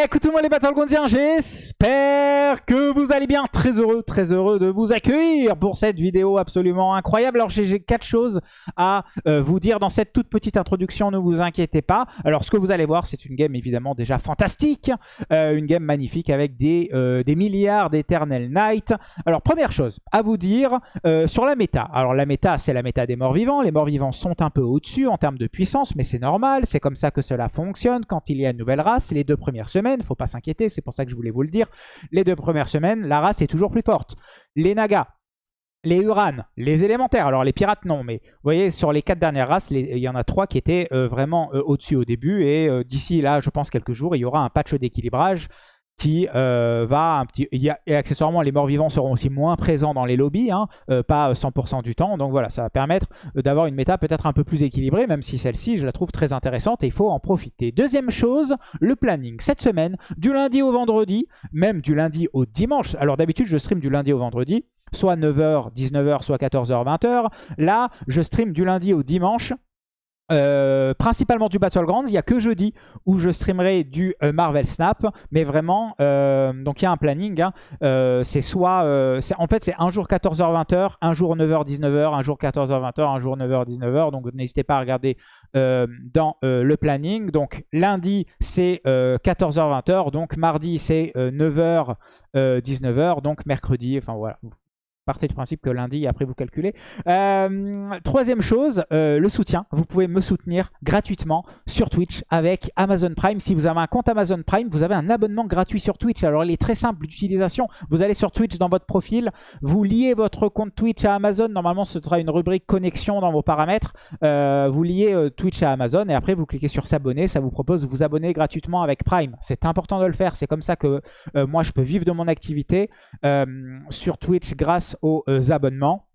Écoutez-moi les Battlegroundiens, j'espère que vous allez bien. Très heureux, très heureux de vous accueillir pour cette vidéo absolument incroyable. Alors j'ai quatre choses à euh, vous dire dans cette toute petite introduction, ne vous inquiétez pas. Alors ce que vous allez voir, c'est une game évidemment déjà fantastique, euh, une game magnifique avec des, euh, des milliards d'Eternal Night. Alors première chose à vous dire sur la méta. Alors la méta, c'est la méta des morts vivants. Les morts vivants sont un peu au-dessus en termes de puissance, mais c'est normal. C'est comme ça que cela fonctionne quand il y a une nouvelle race. Les deux premières semaines, faut pas s'inquiéter, c'est pour ça que je voulais vous le dire. Les deux premières semaines, la race est toujours plus forte. Les Nagas, les Uran, les élémentaires, alors les pirates non, mais vous voyez sur les quatre dernières races, il y en a trois qui étaient euh, vraiment euh, au-dessus au début et euh, d'ici là, je pense quelques jours, il y aura un patch d'équilibrage qui euh, va un petit... et accessoirement, les morts-vivants seront aussi moins présents dans les lobbies, hein, euh, pas 100% du temps. Donc voilà, ça va permettre euh, d'avoir une méta peut-être un peu plus équilibrée, même si celle-ci, je la trouve très intéressante et il faut en profiter. Deuxième chose, le planning. Cette semaine, du lundi au vendredi, même du lundi au dimanche. Alors d'habitude, je stream du lundi au vendredi, soit 9h, 19h, soit 14h, 20h. Là, je stream du lundi au dimanche euh, principalement du Battlegrounds, il n'y a que jeudi où je streamerai du euh, Marvel Snap, mais vraiment, euh, donc il y a un planning, hein. c'est soit, en fait c'est un jour 14h-20h, un jour 9h-19h, un jour 14h-20h, un jour 9h-19h, donc n'hésitez pas à regarder dans le planning, donc lundi c'est 14h-20h, donc mardi c'est 9h-19h, donc mercredi, enfin voilà, partez du principe que lundi, après vous calculez. Euh, troisième chose, euh, le soutien. Vous pouvez me soutenir gratuitement sur Twitch avec Amazon Prime. Si vous avez un compte Amazon Prime, vous avez un abonnement gratuit sur Twitch. Alors il est très simple d'utilisation. Vous allez sur Twitch dans votre profil, vous liez votre compte Twitch à Amazon. Normalement, ce sera une rubrique connexion dans vos paramètres. Euh, vous liez Twitch à Amazon et après vous cliquez sur s'abonner. Ça vous propose de vous abonner gratuitement avec Prime. C'est important de le faire. C'est comme ça que moi je peux vivre de mon activité sur Twitch grâce aux euh, abonnements.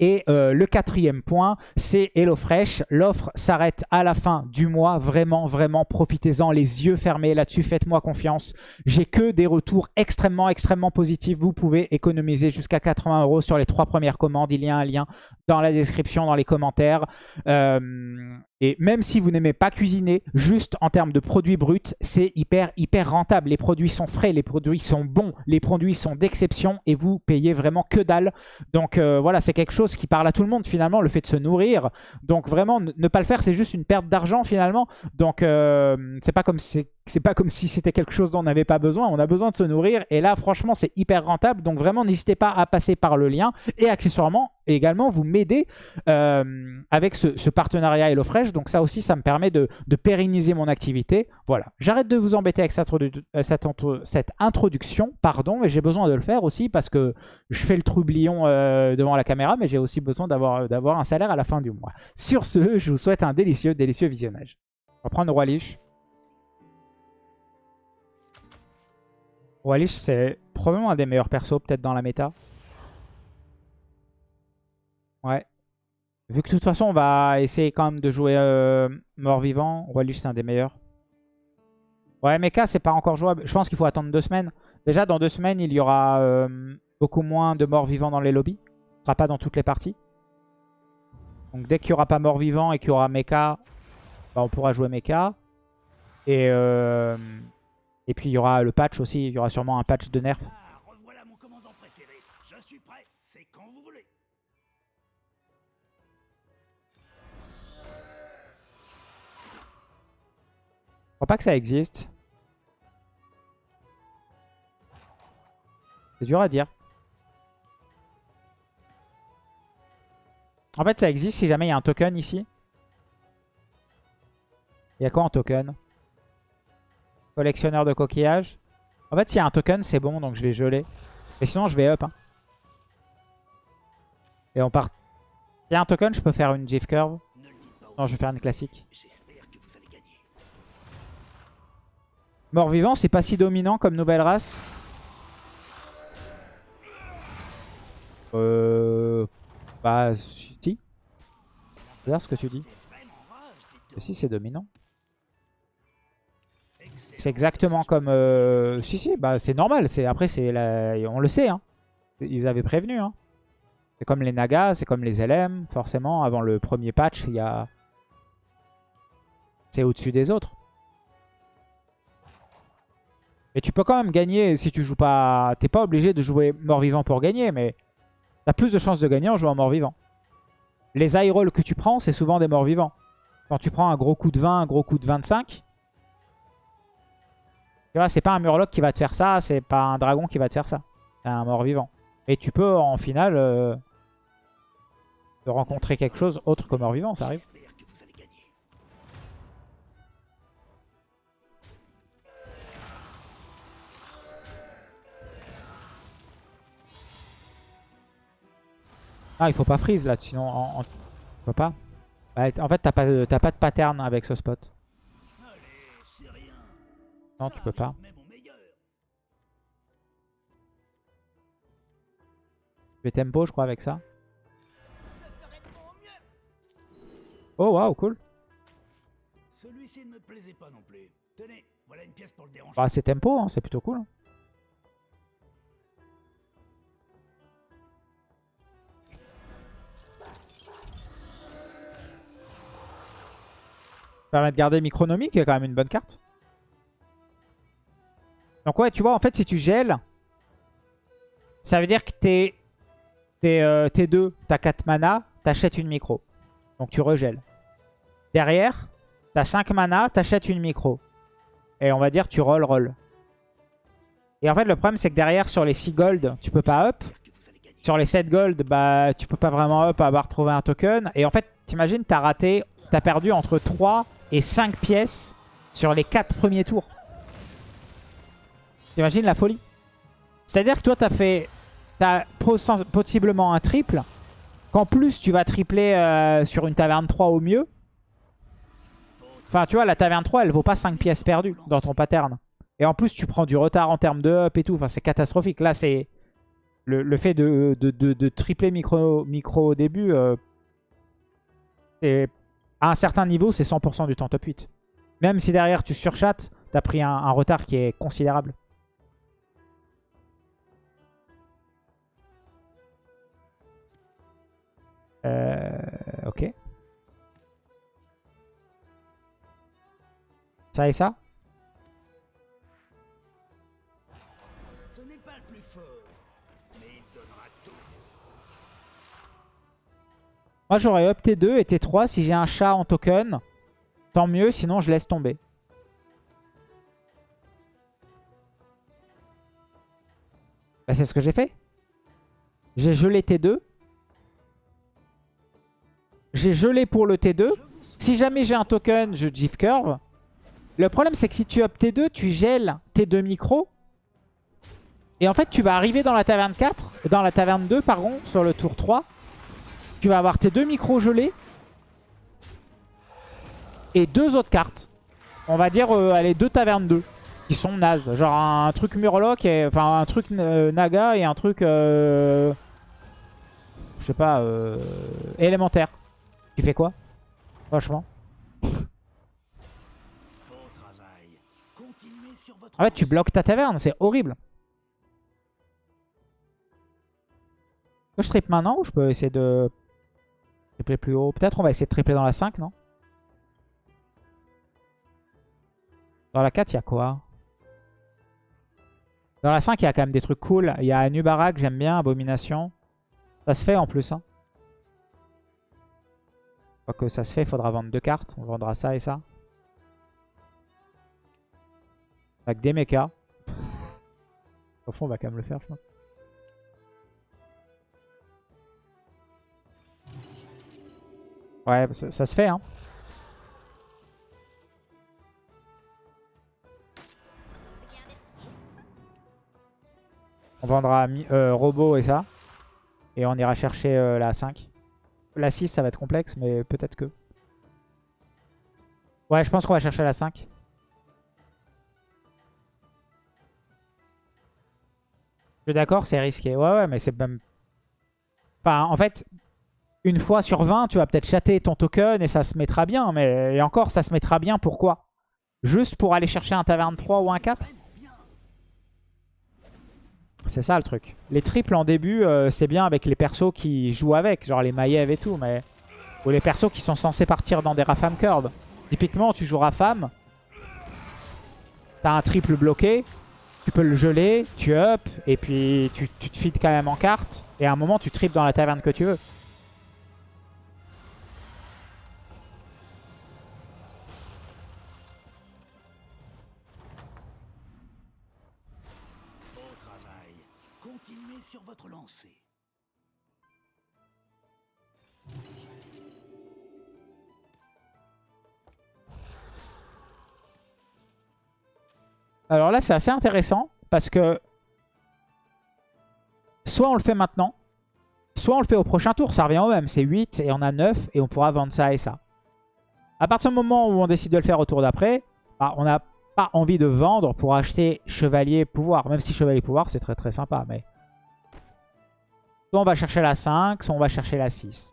Et euh, le quatrième point, c'est HelloFresh. L'offre s'arrête à la fin du mois. Vraiment, vraiment, profitez-en. Les yeux fermés là-dessus, faites-moi confiance. J'ai que des retours extrêmement, extrêmement positifs. Vous pouvez économiser jusqu'à 80 euros sur les trois premières commandes. Il y a un lien dans la description, dans les commentaires. Euh, et même si vous n'aimez pas cuisiner, juste en termes de produits bruts, c'est hyper, hyper rentable. Les produits sont frais, les produits sont bons, les produits sont d'exception et vous payez vraiment que dalle. Donc euh, voilà, c'est quelque chose qui parle à tout le monde finalement, le fait de se nourrir. Donc vraiment, ne pas le faire, c'est juste une perte d'argent finalement. Donc euh, c'est pas comme c'est pas comme si c'était quelque chose dont on n'avait pas besoin. On a besoin de se nourrir. Et là, franchement, c'est hyper rentable. Donc vraiment, n'hésitez pas à passer par le lien. Et accessoirement, également, vous m'aidez euh, avec ce, partenariat HelloFresh. Donc ça aussi, ça me permet de, pérenniser mon activité. Voilà. J'arrête de vous embêter avec cette, cette, introduction. Pardon, mais j'ai besoin de le faire aussi parce que je fais le troublion euh, devant la caméra. Mais j'ai aussi besoin d'avoir un salaire à la fin du mois. Sur ce, je vous souhaite un délicieux, délicieux visionnage. On va prendre Roi Lich. Roi c'est probablement un des meilleurs persos peut-être dans la méta. Ouais. Vu que de toute façon, on va essayer quand même de jouer euh, mort-vivant. Roi c'est un des meilleurs. Ouais, Mecha, c'est pas encore jouable. Je pense qu'il faut attendre deux semaines. Déjà, dans deux semaines, il y aura euh, beaucoup moins de morts-vivants dans les lobbies. Ce sera pas dans toutes les parties. Donc dès qu'il n'y aura pas mort-vivant et qu'il y aura Mecha, bah, on pourra jouer Mecha. Et... Euh, et puis il y aura le patch aussi, il y aura sûrement un patch de nerf. Ah, revoilà mon commandant préféré. Je suis prêt, c'est quand vous voulez. Je crois pas que ça existe. C'est dur à dire. En fait, ça existe si jamais il y a un token ici. Il y a quoi en token? Collectionneur de coquillages. En fait, s'il y a un token, c'est bon, donc je vais geler. Mais sinon, je vais up. Hein. Et on part. S'il y a un token, je peux faire une GIF curve. Non, je vais faire une classique. Mort-vivant, c'est pas si dominant comme nouvelle race. Euh... Bah, si. C'est ce que tu dis. si, c'est dominant. C'est exactement comme... Euh, si, si, bah, c'est normal. Après, c'est on le sait. Hein. Ils avaient prévenu. Hein. C'est comme les Nagas, c'est comme les LM. Forcément, avant le premier patch, il y a... C'est au-dessus des autres. Et tu peux quand même gagner si tu joues pas... T'es pas obligé de jouer mort-vivant pour gagner, mais t'as plus de chances de gagner en jouant mort-vivant. Les high rolls que tu prends, c'est souvent des morts-vivants. Quand tu prends un gros coup de 20, un gros coup de 25, tu vois, c'est pas un murloc qui va te faire ça, c'est pas un dragon qui va te faire ça. C'est un mort-vivant. Et tu peux, en finale, euh, te rencontrer quelque chose autre que mort-vivant, ça arrive. Ah, il faut pas freeze là, sinon en, en- tu peux pas. Bah, en fait, t'as pas, de- pas de pattern avec ce spot. Non, tu peux pas. Je vais tempo, je crois, avec ça. Oh, waouh, cool. Celui-ci ne me plaisait pas non plus. Tenez, voilà une pièce pour le déranger. Bah, c'est tempo, hein, c'est plutôt cool. Ça permet de garder Micronomie, qui est quand même une bonne carte. Donc ouais, tu vois, en fait, si tu gèles, ça veut dire que t'es euh, t'es 2, t'as 4 mana, t'achètes une micro. Donc tu regèles. Derrière, t'as 5 mana, t'achètes une micro. Et on va dire tu roll roll. Et en fait le problème c'est que derrière sur les 6 gold tu peux pas up. Sur les 7 gold bah tu peux pas vraiment up à avoir trouvé un token. Et en fait t'imagines t'as raté, t'as perdu entre 3 et 5 pièces sur les 4 premiers tours. T'imagines la folie? C'est-à-dire que toi t'as fait, t'as poss- possiblement un triple. Qu'en plus tu vas tripler euh, sur une taverne 3 au mieux. Enfin, tu vois, la taverne 3, elle vaut pas 5 pièces perdues dans ton pattern. Et en plus, tu prends du retard en termes de up et tout. Enfin, c'est catastrophique. Là, c'est le, fait de, de, de- tripler micro, micro au début. euh, à un certain niveau, c'est 100% du temps top 8. Même si derrière, tu surchattes, t'as pris un retard qui est considérable. Ça et ça Ce n'est pas le plus fort, mais il donnera tout. Moi j'aurais up T2 et T3 si j'ai un chat en token. Tant mieux, sinon je laisse tomber. Bah, c'est ce que j'ai fait. J'ai gelé T2. J'ai gelé pour le T2. Si jamais j'ai un token, je GIF curve. Le problème c'est que si tu up T2, tu gèles T2 micro. Et en fait tu vas arriver dans la taverne 4, dans la taverne 2 pardon, sur le tour 3. Tu vas avoir tes deux micros gelés. Et deux autres cartes. On va dire, euh, allez, deux tavernes 2. Qui sont nazes. Genre un truc Murloc, et, enfin un truc euh, Naga et un truc... euh, je sais pas, euh, élémentaire. Tu fais quoi? Franchement. En fait, tu bloques ta taverne, c'est horrible. Je triple maintenant ou je peux essayer de tripler plus haut? Peut-être on va essayer de tripler dans la 5, non? Dans la 4, il y a quoi? Dans la 5, il y a quand même des trucs cool. Il y a Anubarak, j'aime bien, Abomination. Ça se fait en plus. Hein. Une fois que ça se fait, il faudra vendre deux cartes. On vendra ça et ça. Avec des mechas. Au fond, on va quand même le faire, je pense. Ouais, ça, se fait, hein. On vendra euh, robot et ça. Et on ira chercher euh, la 5. La 6, ça va être complexe, mais peut-être que. Ouais, je pense qu'on va chercher la 5. D'accord, c'est risqué. Ouais, ouais, mais c'est même... Enfin, en fait, une fois sur 20, tu vas peut-être chatter ton token et ça se mettra bien. Mais encore, ça se mettra bien, pourquoi? Juste pour aller chercher un taverne 3 ou un 4 Vraiment bien. C'est ça le truc. Les triples en début, euh, c'est bien avec les persos qui jouent avec, genre les Maiev et tout, mais... Ou les persos qui sont censés partir dans des Rafam Curve. Typiquement, tu joues Rafam, t'as un triple bloqué, tu peux le geler, tu up, et puis tu, tu te feeds quand même en carte. Et à un moment, tu tripes dans la taverne que tu veux. Alors là, c'est assez intéressant parce que soit on le fait maintenant, soit on le fait au prochain tour. Ça revient au même. C'est 8 et on a 9 et on pourra vendre ça et ça. À partir du moment où on décide de le faire au tour d'après, bah, on n'a pas envie de vendre pour acheter Chevalier Pouvoir. Même si Chevalier Pouvoir, c'est très très sympa. Mais soit on va chercher la 5, soit on va chercher la 6.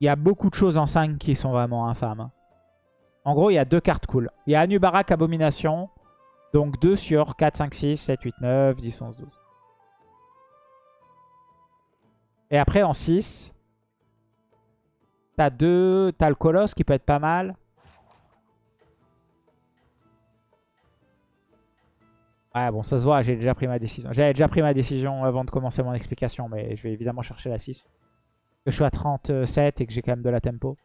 Il y a beaucoup de choses en 5 qui sont vraiment infâmes. En gros, il y a deux cartes cool. Il y a Anubarak Abomination. Donc 2 sur 4, 5, 6, 7, 8, 9, 10, 11, 12. Et après, en 6, t'as deux... T'as le Colosse qui peut être pas mal. Ouais, bon, ça se voit, j'ai déjà pris ma décision. J'avais déjà pris ma décision avant de commencer mon explication, mais je vais évidemment chercher la 6. Que je suis à 37 et que j'ai quand même de la tempo.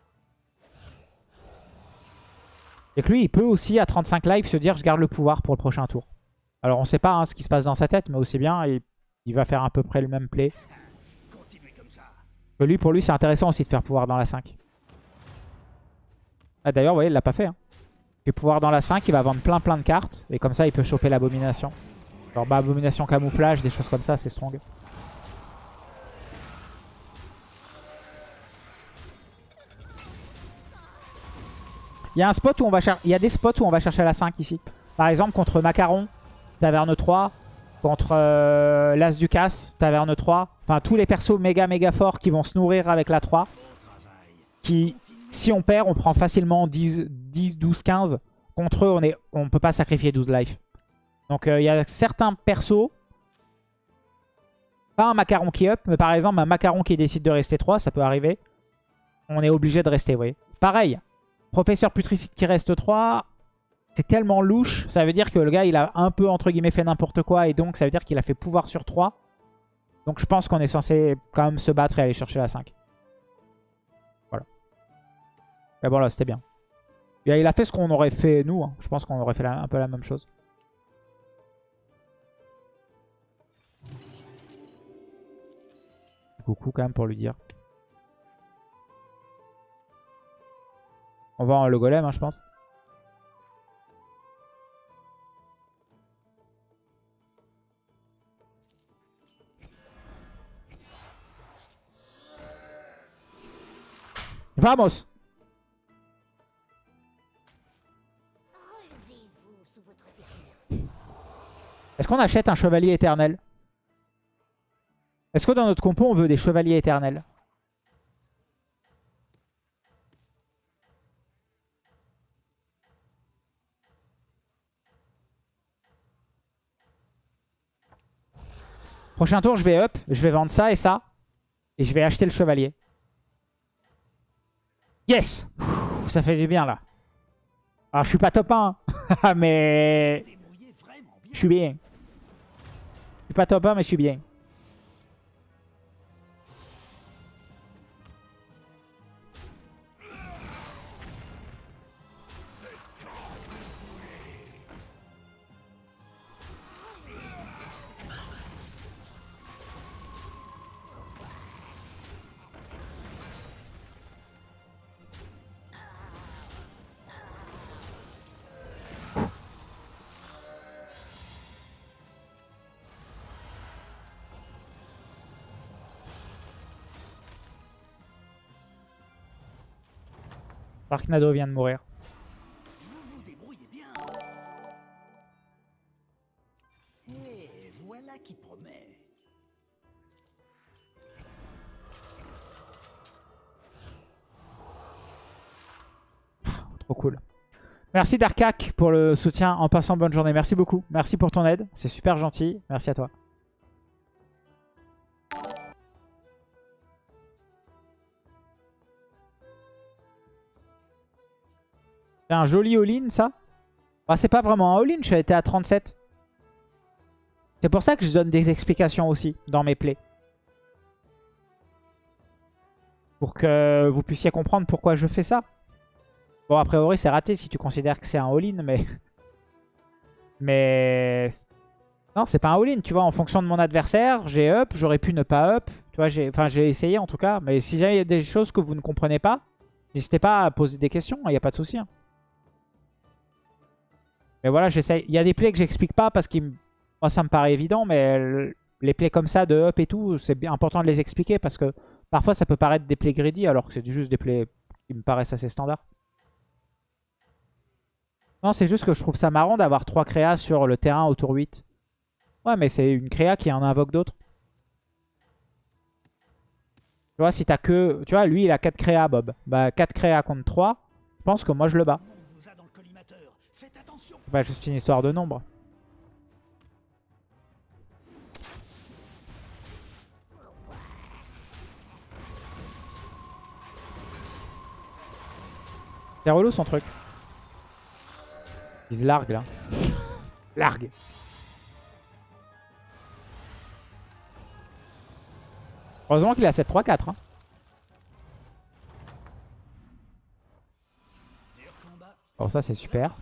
Et que lui, il peut aussi, à 35 live, se dire « je garde le pouvoir pour le prochain tour ». Alors, on sait pas hein, ce qui se passe dans sa tête, mais aussi bien, il, va faire à peu près le même play. Comme. Que lui, pour lui, c'est intéressant aussi de faire pouvoir dans la 5. Ah, D'ailleurs, vous voyez, il l'a pas fait. Hein. Pouvoir dans la 5, il va vendre plein plein de cartes. Et comme ça, il peut choper l'abomination. Genre, bah, abomination camouflage, des choses comme ça, c'est strong. Il y a des spots où on va chercher la 5 ici. Par exemple, contre Macaron, Taverne 3. Contre euh, l'As du Casse, Taverne 3. Enfin, tous les persos méga méga forts qui vont se nourrir avec la 3. Qui, si on perd, on prend facilement 10, 10 12, 15. Contre eux, on on peut pas sacrifier 12 life. Donc, euh, il y a certains persos. Pas un Macaron qui up, mais par exemple, un Macaron qui décide de rester 3, ça peut arriver. On est obligé de rester, vous voyez. Pareil, Professeur Putricide qui reste 3, c'est tellement louche. Ça veut dire que le gars, il a un peu, entre guillemets, fait n'importe quoi. Et donc, ça veut dire qu'il a fait pouvoir sur 3. Donc, je pense qu'on est censé quand même se battre et aller chercher la 5. Voilà. Mais bon, là, c'était bien. Il a fait ce qu'on aurait fait, nous. hein. Je pense qu'on aurait fait un peu la même chose. Coucou quand même pour lui dire. On va en le golem, hein, je pense. Vamos. Est-ce qu'on achète un chevalier éternel? Est-ce que dans notre compo, on veut des chevaliers éternels? Prochain tour, je vais up, je vais vendre ça et ça. Et je vais acheter le chevalier. Yes Ça fait du bien là. Alors je suis pas top 1, hein. mais je suis bien. Je suis pas top 1, mais je suis bien. Darknado vient de mourir. Trop cool. Merci Darkak pour le soutien. En passant, bonne journée. Merci beaucoup. Merci pour ton aide. C'est super gentil. Merci à toi. Un joli all-in, ça? Ah, C'est pas vraiment un all-in, suis été à 37. C'est pour ça que je donne des explications aussi dans mes plays. Pour que vous puissiez comprendre pourquoi je fais ça. Bon, a priori, c'est raté si tu considères que c'est un all-in, mais... Mais... Non, c'est pas un all-in, tu vois. En fonction de mon adversaire, j'ai up, j'aurais pu ne pas up. Tu vois, j'ai enfin, j'ai essayé en tout cas. Mais si j'ai des choses que vous ne comprenez pas, n'hésitez pas à poser des questions, il n'y a pas de souci. hein. Mais voilà, j'essaye. Il y a des plays que j'explique pas parce que moi, ça me paraît évident, mais le- les plays comme ça de up et tout, c'est important de les expliquer parce que parfois ça peut paraître des plays greedy alors que c'est juste des plays qui me paraissent assez standards. Non, c'est juste que je trouve ça marrant d'avoir trois créas sur le terrain au tour 8. Ouais, mais c'est une créa qui en invoque d'autres. Tu vois, si t'as que... Tu vois, lui, il a 4 créas, Bob. Bah, 4 créas contre 3, je pense que moi, je le bats. On vous a dans le collimateur. Faites attention. C'est pas juste une histoire de nombre. C'est relou son truc. Il se largue là. largue. Heureusement qu'il a 7-3-4. Hein. Bon ça c'est super.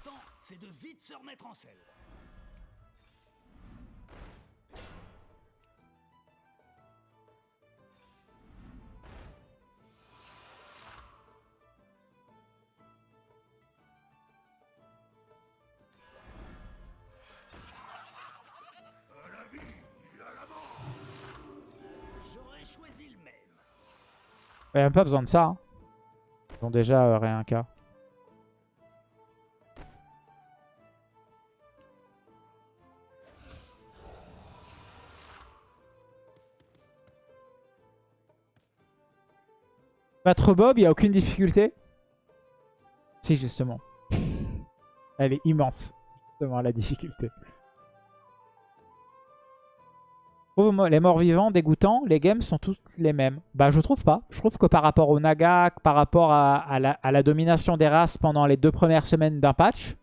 Il n'y a même pas besoin de ça. hein. Ils ont déjà euh, rien qu'à. Battre Bob, il n'y a aucune difficulté? Si, justement. Elle est immense, justement, la difficulté. Trouve les morts vivants dégoûtants, les games sont tous les mêmes. Bah je trouve pas. Je trouve que par rapport au Naga, par rapport à, à la, à la domination des races pendant les deux premières semaines d'un patch,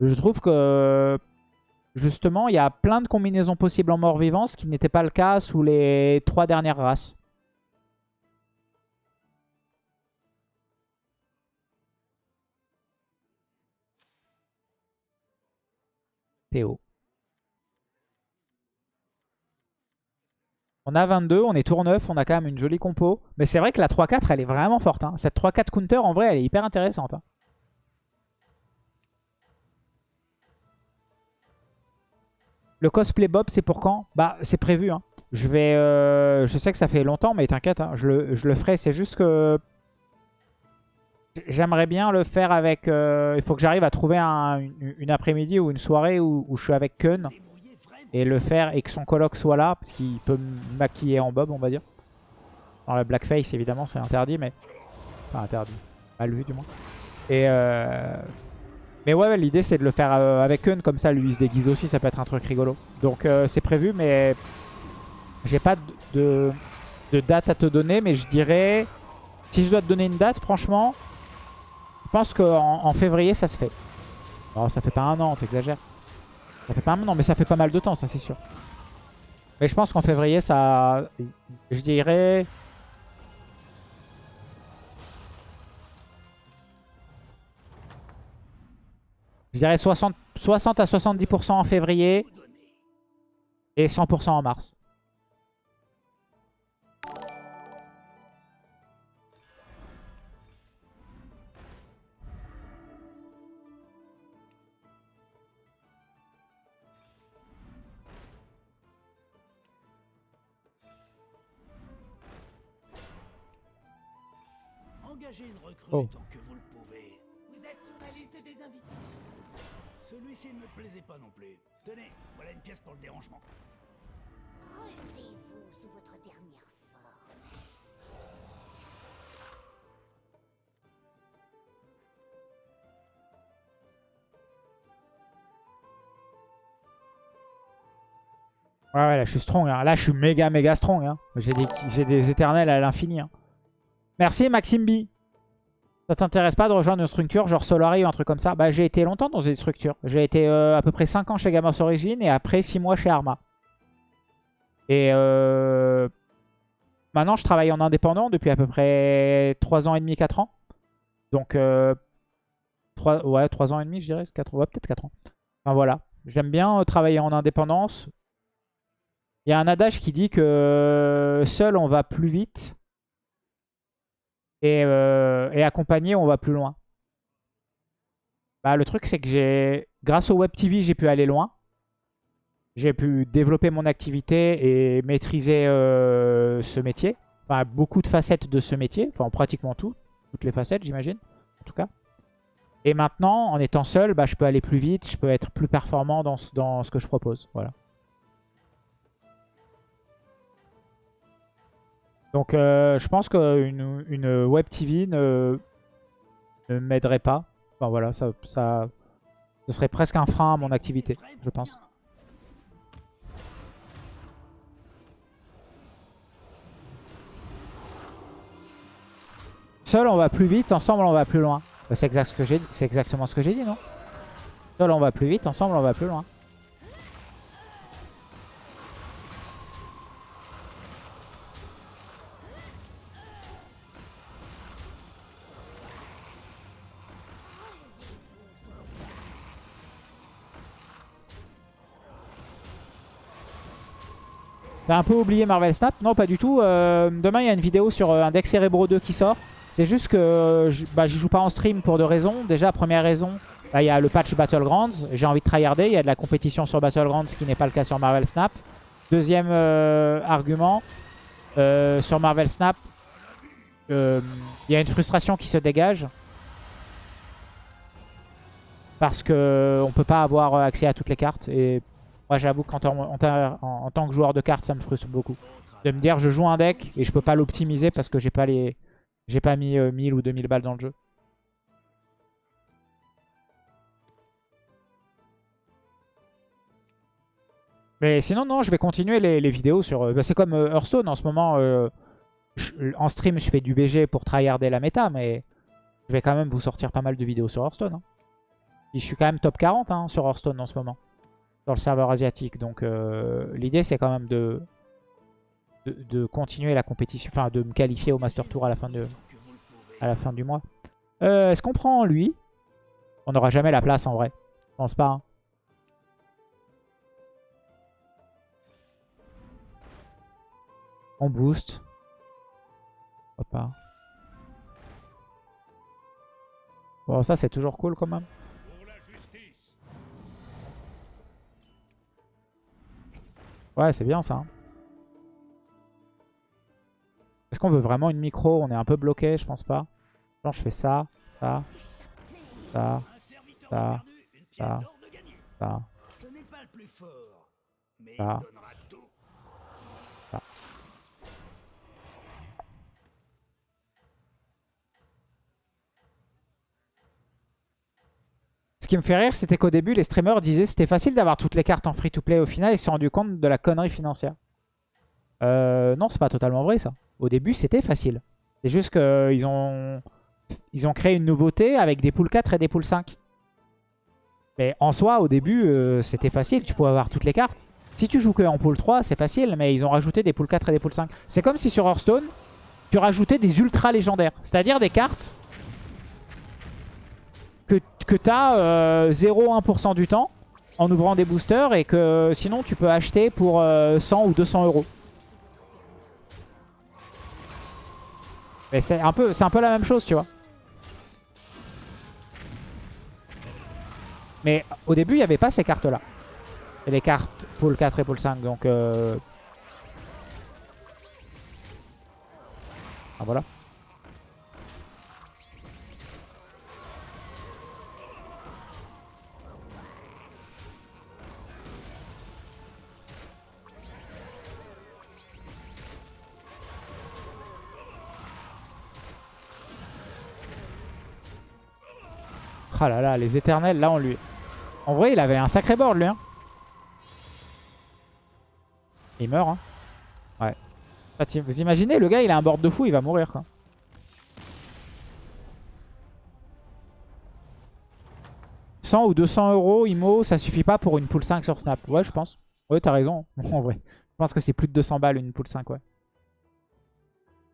je trouve que justement il y a plein de combinaisons possibles en morts vivants, ce qui n'était pas le cas sous les trois dernières races. Théo. On a 22, on est tour 9, on a quand même une jolie compo. Mais c'est vrai que la 3-4, elle est vraiment forte. hein. Cette 3-4 counter, en vrai, elle est hyper intéressante. hein. Le cosplay Bob, c'est pour quand? Bah, c'est prévu. hein. Je vais... euh, Je sais que ça fait longtemps, mais t'inquiète, je, le, je le ferai. C'est juste que... J'aimerais bien le faire avec... euh, Il faut que j'arrive à trouver un- une, après-midi ou une soirée où, je suis avec Kun. Et le faire et que son coloc soit là, parce qu'il peut me maquiller en bob, on va dire. Dans la blackface, évidemment, c'est interdit, mais... Enfin, interdit. Mal vu, du moins. Et... Euh... Mais ouais, l'idée, c'est de le faire euh, avec Eun, comme ça, lui, il se déguise aussi, ça peut être un truc rigolo. Donc, euh, c'est prévu, mais... J'ai pas de, date à te donner, mais je dirais... Si je dois te donner une date, franchement, je pense qu'en en février, ça se fait. Oh, ça fait pas un an, t'exagères. Ça fait pas un an, mais ça fait pas mal de temps, ça c'est sûr. Mais je pense qu'en février, ça... Je dirais... Je dirais 60, 60 à 70% en février et 100% en mars. Oh. tant que vous le pouvez. Vous êtes sur la liste des invités. Celui-ci ne me plaisait pas non plus. Tenez, voilà une pièce pour le dérangement. Relevez-vous sous votre dernière forme. Ouais, ouais, là je suis strong. hein. Là je suis méga, méga strong. hein. J'ai des, des éternels à l'infini. hein. Merci Maxime B. Ça t'intéresse pas de rejoindre une structure genre Solari ou un truc comme ça? Bah j'ai été longtemps dans une structure. J'ai été euh, à peu près 5 ans chez Gamers Origin et après 6 mois chez Arma. Et euh, maintenant je travaille en indépendant depuis à peu près 3 ans et demi, 4 ans. Donc euh, 3, ouais, 3 ans et demi je dirais, 4, ouais, peut-être 4 ans. Enfin voilà, j'aime bien euh, travailler en indépendance. Il y a un adage qui dit que euh, seul on va plus vite et, euh, accompagné on va plus loin. Bah, le truc c'est que j'ai, grâce au Web TV, j'ai pu aller loin. J'ai pu développer mon activité et maîtriser euh, ce métier. Enfin, beaucoup de facettes de ce métier. Enfin, pratiquement tout. Toutes les facettes, j'imagine. En tout cas. Et maintenant, en étant seul, bah, je peux aller plus vite. Je peux être plus performant dans, ce- dans ce que je propose. Voilà. Donc, euh, je pense qu'une une Web TV ne, m'aiderait pas. Enfin, voilà, ça, ce serait presque un frein à mon activité, je pense. Seul, on va plus vite. Ensemble, on va plus loin. Bah, c'est exactement ce que j'ai dit, non? Seul, on va plus vite. Ensemble, on va plus loin. T'as un peu oublié Marvel Snap Non, pas du tout. Euh, demain, il y a une vidéo sur euh, un deck Cerebro 2 qui sort. C'est juste que euh, bah, j'y joue pas en stream pour deux raisons. Déjà, première raison, bah, il y a le patch Battlegrounds. J'ai envie de tryharder. Il y a de la compétition sur Battlegrounds, ce qui n'est pas le cas sur Marvel Snap. Deuxième euh, argument, euh, sur Marvel Snap, euh, il y a une frustration qui se dégage. Parce que on peut pas avoir accès à toutes les cartes. Et moi, j'avoue qu'en tant, que joueur de cartes, ça me frustre beaucoup. De me dire, je joue un deck et je peux pas l'optimiser parce que j'ai pas les, j'ai pas mis euh, 1000 ou 2000 balles dans le jeu. Mais sinon, non, je vais continuer les, vidéos sur... euh, bah, c'est comme euh, Hearthstone en ce moment. euh, en stream, je fais du BG pour tryharder la méta, mais je vais quand même vous sortir pas mal de vidéos sur Hearthstone. hein. Je suis quand même top 40 hein, sur Hearthstone en ce moment. Dans le serveur asiatique. Donc euh, l'idée, c'est quand même de, de, continuer la compétition. Enfin, de me qualifier au Master Tour à la fin, de, à la fin du mois. Euh, Est-ce qu'on prend lui? On n'aura jamais la place en vrai. Je pense pas. hein. On boost. Pourquoi pas. Bon, ça c'est toujours cool quand même. Ouais, c'est bien ça. Est-ce qu'on veut vraiment une micro? On est un peu bloqué, je pense pas. Genre, je fais ça, ça, ça, ça, ça. de gagné. ça. Ce n'est pas le plus fort, mais Ah. il donnera tout. Ce qui me fait rire, c'était qu'au début, les streamers disaient c'était facile d'avoir toutes les cartes en free-to-play. Au final, ils se sont rendus compte de la connerie financière. Euh, non, c'est pas totalement vrai ça. Au début, c'était facile. C'est juste qu'ils ont... Ils ont créé une nouveauté avec des poules 4 et des poules 5. Mais en soi, au début, euh, c'était facile. Tu pouvais avoir toutes les cartes. Si tu joues que en pool 3, c'est facile. Mais ils ont rajouté des poules 4 et des poules 5. C'est comme si sur Hearthstone, tu rajoutais des ultra légendaires. C'est-à-dire des cartes que, tu as 0,1% du temps en ouvrant des boosters et que sinon tu peux acheter pour euh, 100 ou 200 euros. Mais c'est un, peu, la même chose, tu vois. Mais au début, il n'y avait pas ces cartes-là. Les cartes pool 4 et pool 5, donc... euh, Ah voilà. Ah là là, les éternels, là, on lui... En vrai, il avait un sacré board, lui. Hein. Il meurt, hein. Ouais. Bah, vous imaginez, le gars, il a un board de fou, il va mourir, quoi. ou 200 euros IMO, ça suffit pas pour une pool 5 sur Snap. Ouais, je pense. Ouais, t'as raison. en vrai, je pense que c'est plus de 200 balles une pool 5, ouais.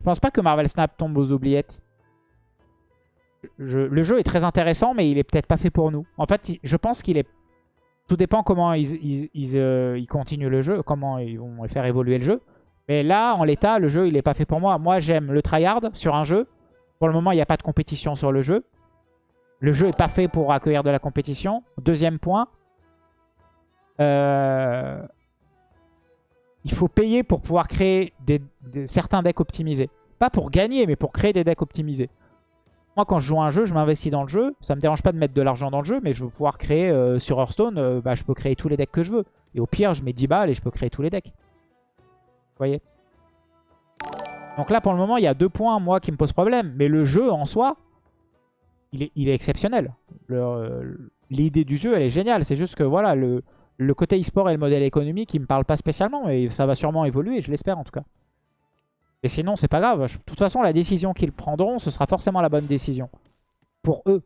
Je pense pas que Marvel Snap tombe aux oubliettes. Le jeu est très intéressant, mais il est peut-être pas fait pour nous. En fait, je pense qu'il est... Tout dépend comment ils, ils, ils, euh, ils continuent le jeu, comment ils vont faire évoluer le jeu. Mais là, en l'état, le jeu, il est pas fait pour moi. Moi, j'aime le tryhard sur un jeu. Pour le moment, il n'y a pas de compétition sur le jeu. Le jeu est pas fait pour accueillir de la compétition. Deuxième point. Euh, il faut payer pour pouvoir créer des- certains decks optimisés. Pas pour gagner, mais pour créer des decks optimisés. Moi, quand je joue à un jeu, je m'investis dans le jeu. Ça me dérange pas de mettre de l'argent dans le jeu, mais je veux pouvoir créer euh, sur Hearthstone, euh, bah, je peux créer tous les decks que je veux. Et au pire, je mets 10 balles et je peux créer tous les decks. Vous voyez? Donc là, pour le moment, il y a deux points, moi, qui me posent problème. Mais le jeu, en soi, il est, exceptionnel. Euh, L'idée du jeu, elle est géniale. C'est juste que, voilà, le, côté e-sport et le modèle économique, il me parle pas spécialement. Mais ça va sûrement évoluer, je l'espère en tout cas. Et sinon, c'est pas grave. De toute façon, la décision qu'ils prendront, ce sera forcément la bonne décision. Pour eux.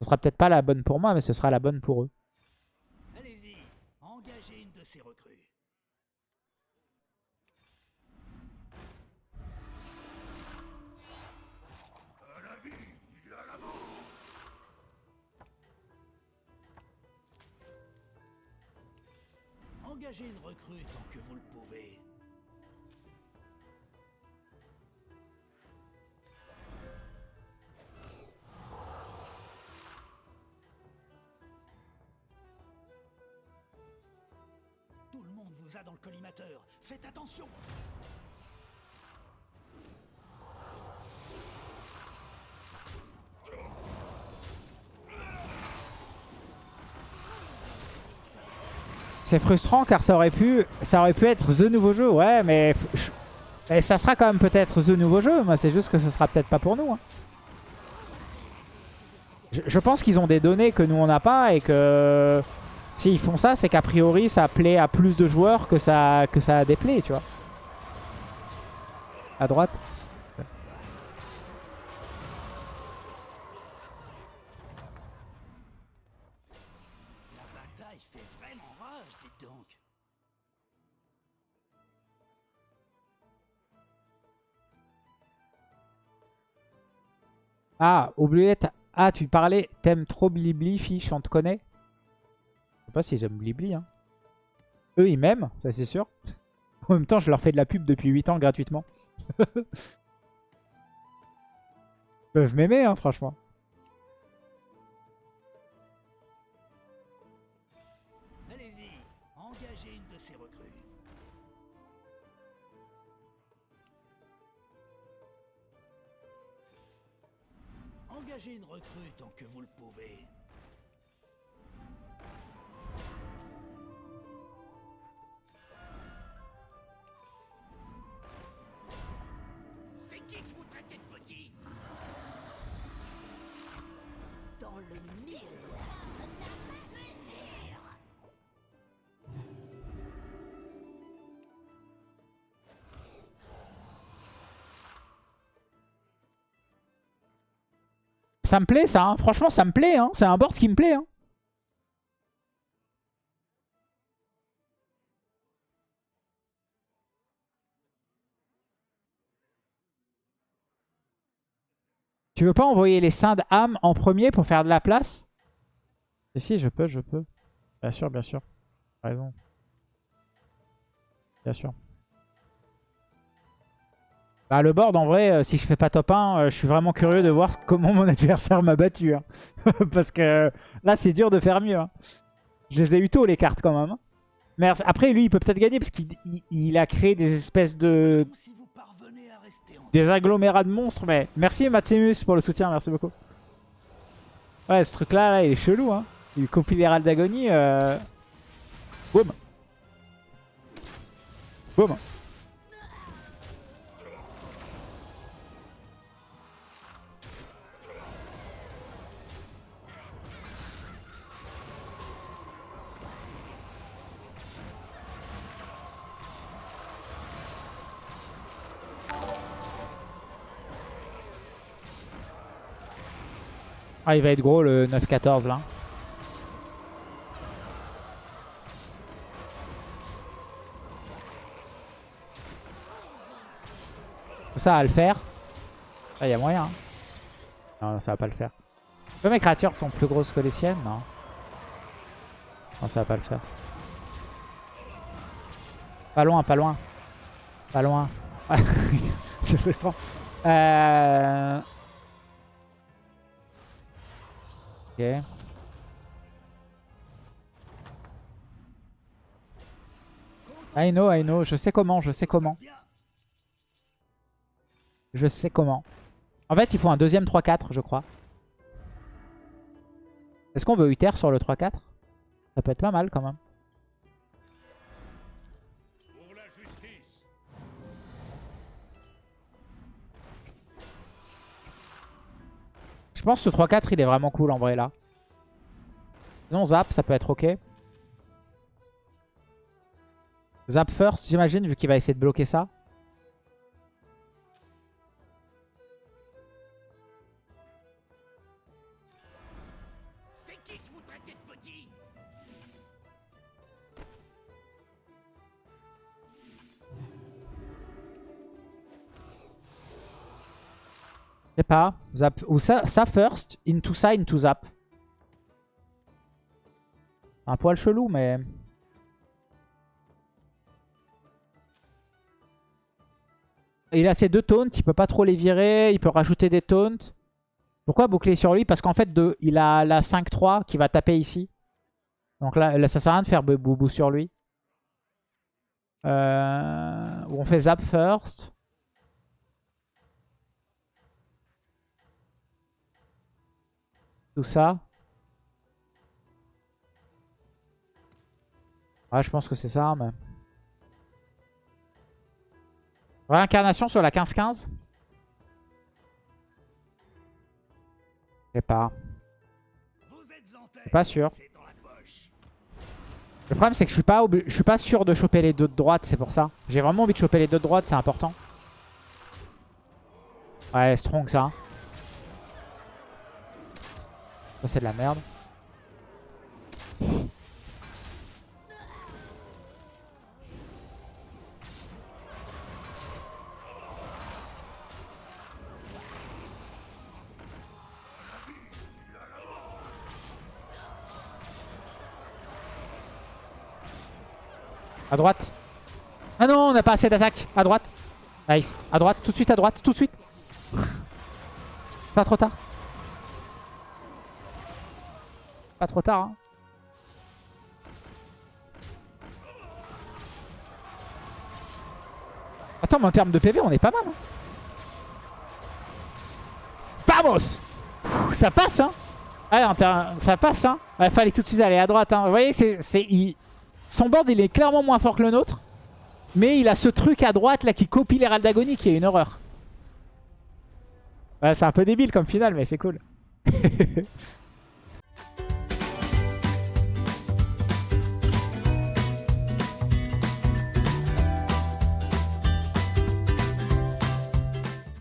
Ce sera peut-être pas la bonne pour moi, mais ce sera la bonne pour eux. Allez-y, engagez une de ces recrues. Engagez une recrue. Dans le collimateur. Faites attention. C'est frustrant car ça aurait pu ça aurait pu être The nouveau jeu. Ouais, mais et ça sera quand même peut-être The nouveau jeu. Moi, c'est juste que ce sera peut-être pas pour nous. hein. Je, je pense qu'ils ont des données que nous, on n'a pas et que s'ils font ça, c'est qu'a priori, ça plaît à plus de joueurs que ça, que ça déplaît, tu vois. À droite. Ah, oubliette. Ah, tu parlais. T'aimes trop Blibli, fiche, on te connaît? Sais pas si j'aime Blibli. Hein. Eux, ils m'aiment, ça c'est sûr. En même temps, je leur fais de la pub depuis 8 ans gratuitement. Ils peuvent m'aimer, hein, franchement. Engagez une recrue Ça me plaît, ça. hein. Franchement, ça me plaît. Hein. C'est un board qui me plaît. hein. Tu veux pas envoyer les seins d'âme en premier pour faire de la place? Si, si, je peux, je peux. Bien sûr, bien sûr. Raison. Bien sûr. Bah, le board, en vrai, euh, si je fais pas top 1, euh, je suis vraiment curieux de voir comment mon adversaire m'a battu. hein. Parce que euh, là, c'est dur de faire mieux. hein. Je les ai eu tôt, les cartes, quand même. hein. Après, lui, il peut peut-être gagner parce qu'il il- il a créé des espèces de... Des agglomérats de monstres. Mais merci, Maximus, pour le soutien. Merci beaucoup. Ouais, ce truc-là, là, il est chelou. Hein. Il copie l'Hérald d'Agonie. Euh... Boum. Boum. Ah, il va être gros le 9-14 là. Ça à le faire. Ah, il y a moyen. Hein. Non, ça va pas le faire. Mes créatures sont plus grosses que les siennes? Non. Non, ça va pas le faire. Pas loin, pas loin. Pas loin. C'est frustrant. Euh... Ok. I know, I know. Je sais comment, je sais comment. Je sais comment. En fait, il faut un deuxième 3-4, je crois. Est-ce qu'on veut Uther sur le 3-4 Ça peut être pas mal quand même. Je pense que ce 3-4, il est vraiment cool en vrai là. Sinon, Zap, ça peut être ok. Zap first, j'imagine, vu qu'il va essayer de bloquer ça. Pas. Zap. Ou ça, ça first, into ça, into Zap. Un poil chelou, mais... Il a ses deux taunts, il peut pas trop les virer, il peut rajouter des taunts. Pourquoi boucler sur lui? Parce qu'en fait, de, il a la 5-3 qui va taper ici. Donc là, là, ça sert à rien de faire boubou sur lui. Euh, on fait zap first. Ça. Ouais, je pense que c'est ça, mais... Réincarnation sur la 15-15 Je sais pas. Pas sûr. Le problème c'est que je suis pas je suis pas sûr de choper les deux de droite, c'est pour ça. J'ai vraiment envie de choper les deux de droite, c'est important. Ouais, strong ça. Ça c'est de la merde. À droite. Ah non, on n'a pas assez d'attaque. À droite. Nice. À droite, tout de suite, à droite, tout de suite. Pas trop tard. Pas trop tard. Hein. Attends, mais en termes de PV, on est pas mal. Hein. Vamos Ça passe, hein Ouais, ça passe, hein Il fallait tout de suite aller à droite, hein. Vous voyez, c'est... Son board, il est clairement moins fort que le nôtre. Mais il a ce truc à droite, là, qui copie l'Hérald d'Agonie, qui est une horreur. Ouais, c'est un peu débile comme finale, mais c'est cool.